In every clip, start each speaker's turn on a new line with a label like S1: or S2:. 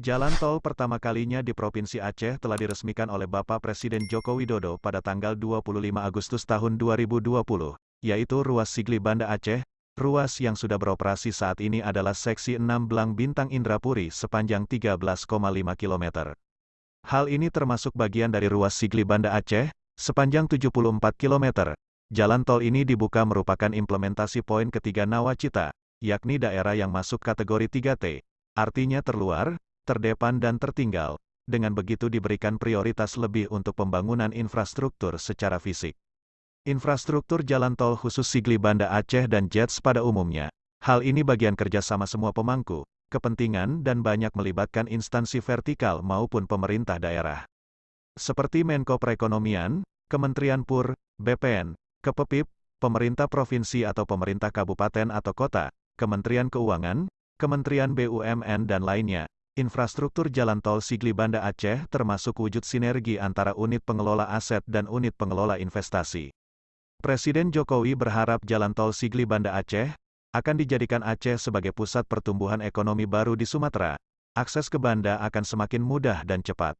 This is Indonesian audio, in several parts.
S1: Jalan tol pertama kalinya di Provinsi Aceh telah diresmikan oleh Bapak Presiden Joko Widodo pada tanggal 25 Agustus tahun 2020, yaitu ruas Sigli Banda Aceh. Ruas yang sudah beroperasi saat ini adalah seksi 6 Belang Bintang Indrapuri sepanjang 13,5 km. Hal ini termasuk bagian dari ruas Sigli Banda Aceh, sepanjang 74 km. Jalan tol ini dibuka merupakan implementasi poin ketiga Nawacita, yakni daerah yang masuk kategori 3T, artinya terluar, terdepan dan tertinggal, dengan begitu diberikan prioritas lebih untuk pembangunan infrastruktur secara fisik. Infrastruktur jalan tol khusus Sigli Banda Aceh dan JETS pada umumnya. Hal ini bagian kerjasama semua pemangku, kepentingan dan banyak melibatkan instansi vertikal maupun pemerintah daerah. Seperti Menko Perekonomian, Kementerian PUR, BPN, Kepepip, pemerintah provinsi atau pemerintah kabupaten atau kota, Kementerian Keuangan, Kementerian BUMN dan lainnya, Infrastruktur jalan tol Sigli Banda Aceh termasuk wujud sinergi antara unit pengelola aset dan unit pengelola investasi. Presiden Jokowi berharap jalan tol Sigli Banda Aceh akan dijadikan Aceh sebagai pusat pertumbuhan ekonomi baru di Sumatera. Akses ke Banda akan semakin mudah dan cepat.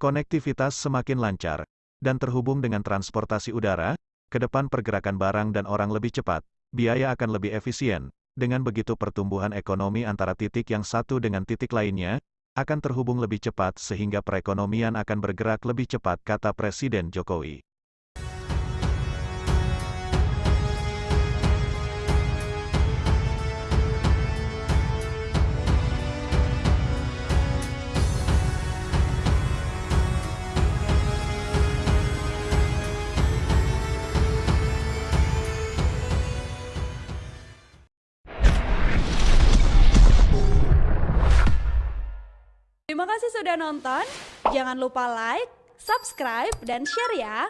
S1: Konektivitas semakin lancar dan terhubung dengan transportasi udara, ke depan pergerakan barang dan orang lebih cepat, biaya akan lebih efisien, dengan begitu pertumbuhan ekonomi antara titik yang satu dengan titik lainnya, akan terhubung lebih cepat sehingga perekonomian akan bergerak lebih cepat kata Presiden Jokowi.
S2: Terima kasih sudah nonton. Jangan lupa like, subscribe, dan share ya.